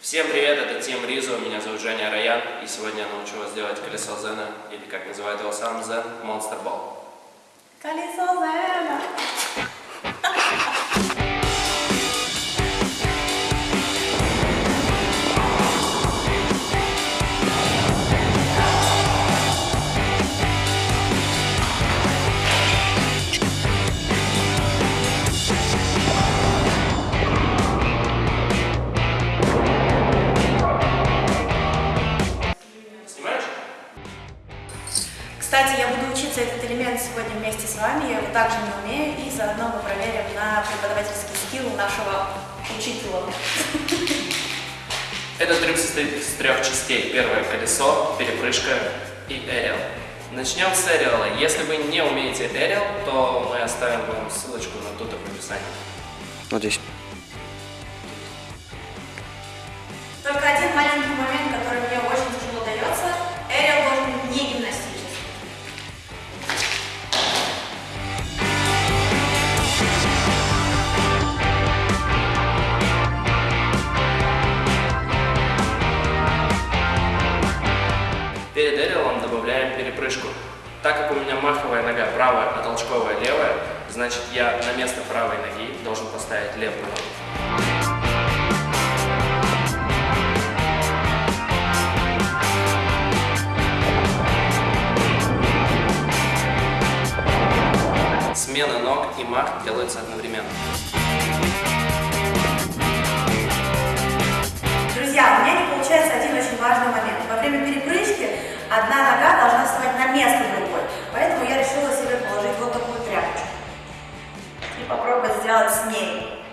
Всем привет, это Тим Ризу, меня зовут Женя Раян, и сегодня я научу вас делать колесо Зена, или как называют его сам Зен, Monster Ball. Колесо Зена! Кстати, я буду учиться этот элемент сегодня вместе с вами, я его также не умею, и заодно мы проверим на преподавательский скилл нашего учителя. Этот трюк состоит из трех частей. Первое колесо, перепрыжка и эрил. Начнем с эрила. Если вы не умеете эрил, то мы оставим вам ссылочку на тут в описании. Вот добавляем перепрыжку. Так как у меня маховая нога правая, а толчковая левая, значит я на место правой ноги должен поставить левую ногу. Смена ног и мах делаются одновременно. Сделать с ней.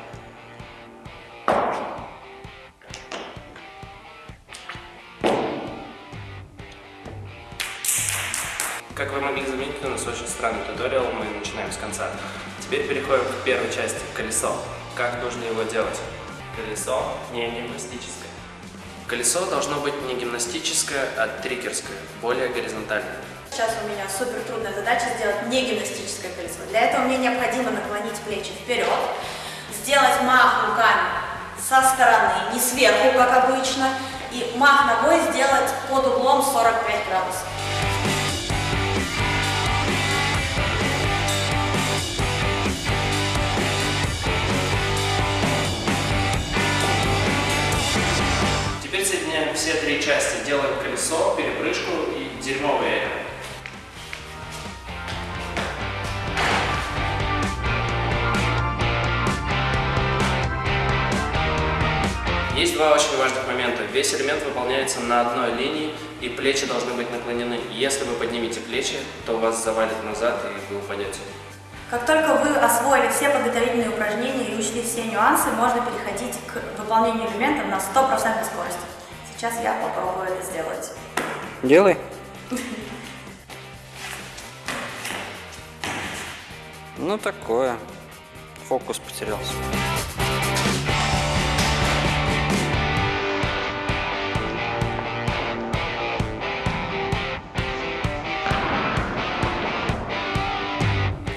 Как вы могли заметить, у нас очень странный туториал, мы начинаем с конца. Теперь переходим к первой части, колесо. Как нужно его делать? Колесо не гимнастическое. Колесо должно быть не гимнастическое, а трикерское, более горизонтальное. Сейчас у меня супер трудная задача сделать не гимнастическое колесо. Для этого мне необходимо наклонить плечи вперед, сделать мах руками со стороны, не сверху, как обычно, и мах ногой сделать под углом 45 градусов. Соединяем все три части, делаем колесо, перепрыжку и дерьмовый эрил. Есть два очень важных момента. Весь элемент выполняется на одной линии, и плечи должны быть наклонены. Если вы поднимете плечи, то вас завалит назад, и вы упадете. Как только вы освоили все подготовительные упражнения и учли все нюансы, можно переходить к выполнению элемента на 100% скорости. Сейчас я попробую это сделать. Делай. Ну такое. Фокус потерялся.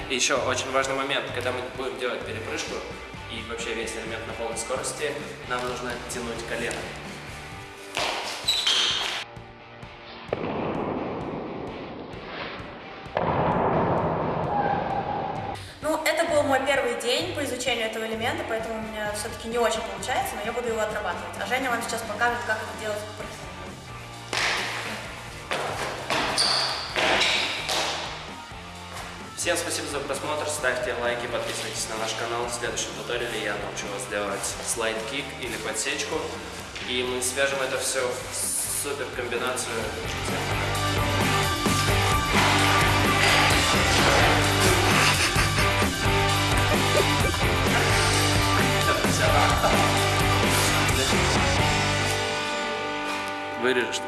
И еще очень важный момент, когда мы будем делать перепрыжку и вообще весь элемент на полной скорости, нам нужно тянуть колено. Мой первый день по изучению этого элемента, поэтому у меня все-таки не очень получается, но я буду его отрабатывать. А Женя вам сейчас покажет, как это делать. Всем спасибо за просмотр, ставьте лайки, подписывайтесь на наш канал. В следующем туториале я научу вас делать слайд-кик или подсечку. И мы свяжем это все в супер комбинацию. виріжеш.